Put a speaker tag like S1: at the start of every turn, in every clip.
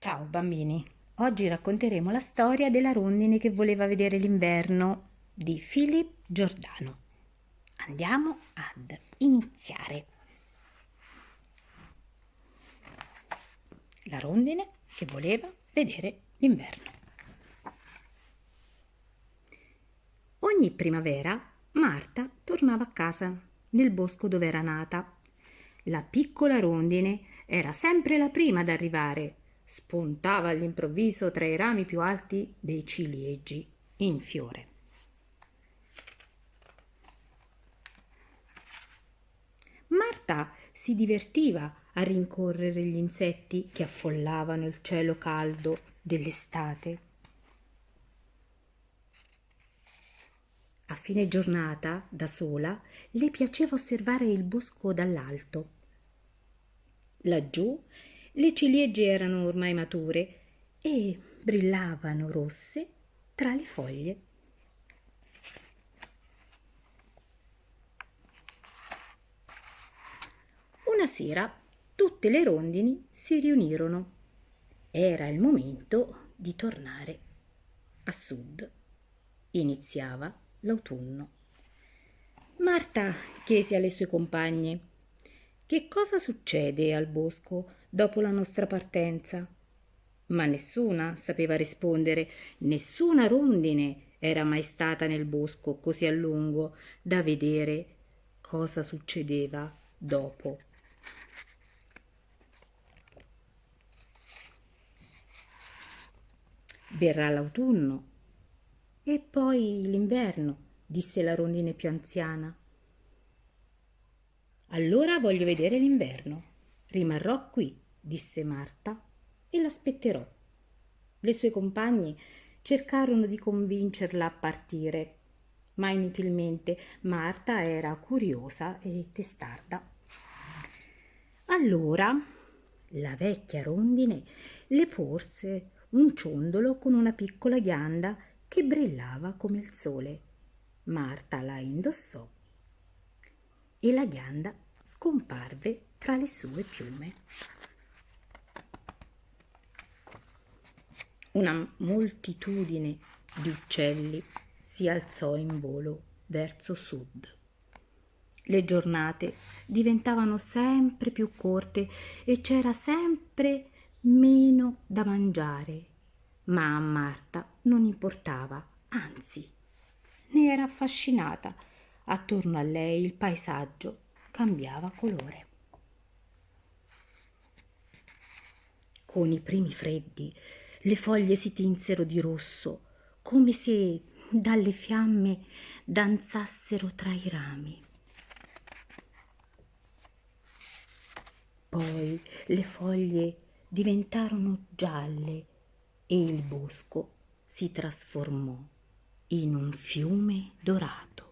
S1: Ciao bambini, oggi racconteremo la storia della rondine che voleva vedere l'inverno di Philip Giordano. Andiamo ad iniziare. La rondine che voleva vedere l'inverno. Ogni primavera Marta tornava a casa nel bosco dove era nata. La piccola rondine era sempre la prima ad arrivare spuntava all'improvviso tra i rami più alti dei ciliegi in fiore. Marta si divertiva a rincorrere gli insetti che affollavano il cielo caldo dell'estate. A fine giornata, da sola, le piaceva osservare il bosco dall'alto. Laggiù le ciliegie erano ormai mature e brillavano rosse tra le foglie. Una sera tutte le rondini si riunirono. Era il momento di tornare a sud. Iniziava l'autunno. Marta chiese alle sue compagne che cosa succede al bosco dopo la nostra partenza. Ma nessuna sapeva rispondere, nessuna rondine era mai stata nel bosco così a lungo da vedere cosa succedeva dopo. Verrà l'autunno e poi l'inverno, disse la rondine più anziana. Allora voglio vedere l'inverno. Rimarrò qui, disse Marta, e l'aspetterò. Le sue compagne cercarono di convincerla a partire, ma inutilmente Marta era curiosa e testarda. Allora la vecchia rondine le porse un ciondolo con una piccola ghianda che brillava come il sole. Marta la indossò e la ghianda scomparve tra le sue piume. Una moltitudine di uccelli si alzò in volo verso sud. Le giornate diventavano sempre più corte e c'era sempre meno da mangiare, ma a Marta non importava, anzi, ne era affascinata. Attorno a lei il paesaggio cambiava colore. Con i primi freddi le foglie si tinsero di rosso, come se dalle fiamme danzassero tra i rami. Poi le foglie diventarono gialle e il bosco si trasformò in un fiume dorato.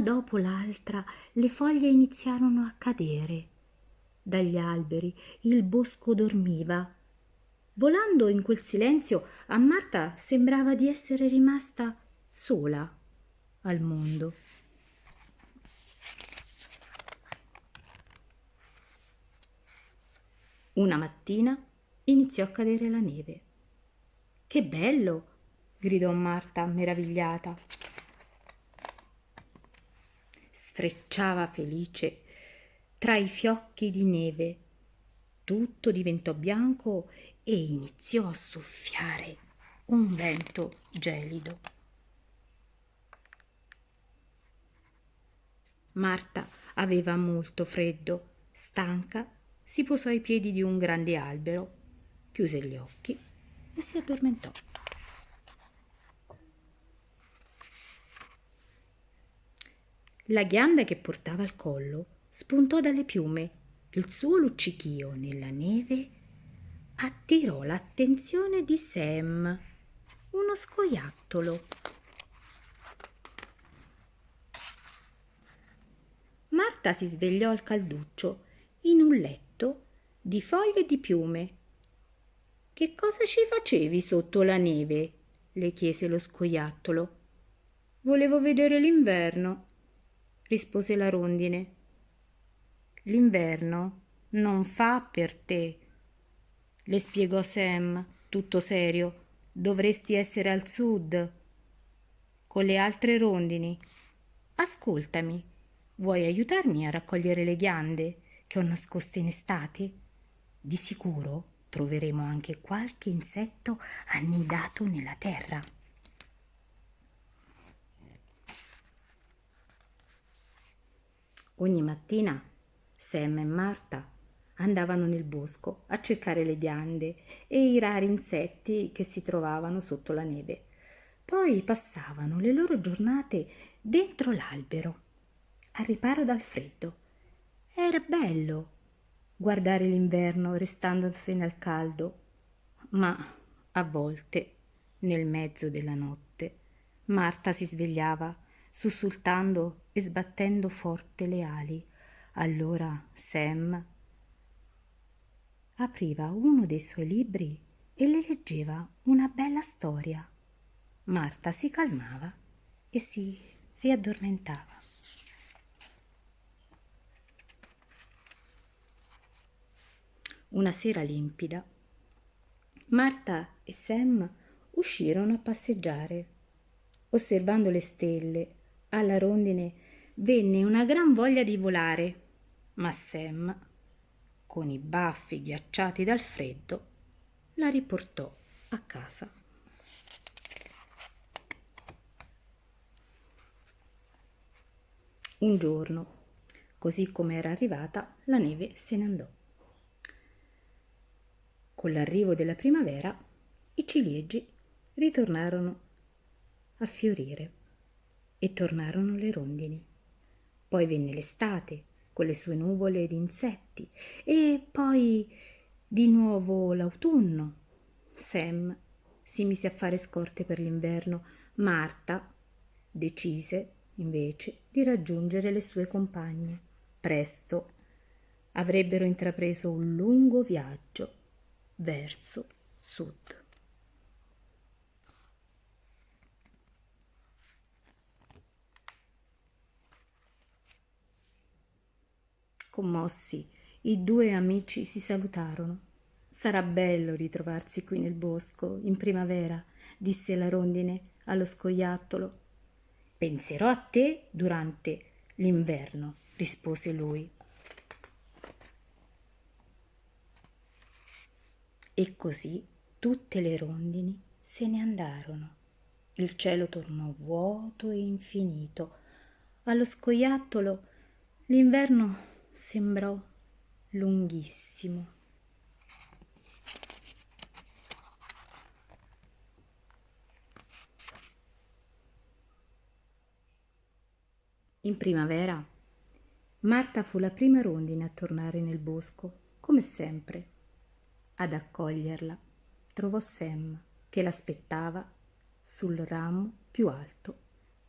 S1: Dopo l'altra le foglie iniziarono a cadere. Dagli alberi il bosco dormiva. Volando in quel silenzio a Marta sembrava di essere rimasta sola al mondo. Una mattina iniziò a cadere la neve. Che bello! gridò Marta meravigliata sfrecciava felice tra i fiocchi di neve. Tutto diventò bianco e iniziò a soffiare un vento gelido. Marta aveva molto freddo, stanca, si posò ai piedi di un grande albero, chiuse gli occhi e si addormentò. La ghianda che portava al collo spuntò dalle piume. Il suo luccichio nella neve attirò l'attenzione di Sam, uno scoiattolo. Marta si svegliò al calduccio in un letto di foglie di piume. Che cosa ci facevi sotto la neve? le chiese lo scoiattolo. Volevo vedere l'inverno rispose la rondine. l'inverno non fa per te. Le spiegò Sam, tutto serio. Dovresti essere al sud, con le altre rondini. Ascoltami, vuoi aiutarmi a raccogliere le ghiande che ho nascoste in estate? Di sicuro troveremo anche qualche insetto annidato nella terra. Ogni mattina Sam e Marta andavano nel bosco a cercare le ghiande e i rari insetti che si trovavano sotto la neve. Poi passavano le loro giornate dentro l'albero, al riparo dal freddo. Era bello guardare l'inverno restandosene al caldo, ma a volte, nel mezzo della notte, Marta si svegliava sussultando e sbattendo forte le ali. Allora Sam apriva uno dei suoi libri e le leggeva una bella storia. Marta si calmava e si riaddormentava. Una sera limpida, Marta e Sam uscirono a passeggiare. Osservando le stelle alla rondine venne una gran voglia di volare, ma Sam, con i baffi ghiacciati dal freddo, la riportò a casa. Un giorno, così come era arrivata, la neve se ne andò. Con l'arrivo della primavera, i ciliegi ritornarono a fiorire e tornarono le rondini. Poi venne l'estate con le sue nuvole di insetti e poi di nuovo l'autunno. Sam si mise a fare scorte per l'inverno. Marta decise invece di raggiungere le sue compagne. Presto avrebbero intrapreso un lungo viaggio verso sud. Commossi, i due amici si salutarono. Sarà bello ritrovarsi qui nel bosco, in primavera, disse la rondine allo scoiattolo. Penserò a te durante l'inverno, rispose lui. E così tutte le rondini se ne andarono. Il cielo tornò vuoto e infinito. Allo scoiattolo l'inverno sembrò lunghissimo. In primavera Marta fu la prima rondine a tornare nel bosco, come sempre. Ad accoglierla trovò Sam che l'aspettava sul ramo più alto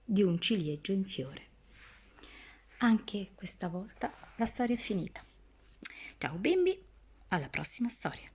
S1: di un ciliegio in fiore. Anche questa volta la storia è finita. Ciao bimbi, alla prossima storia.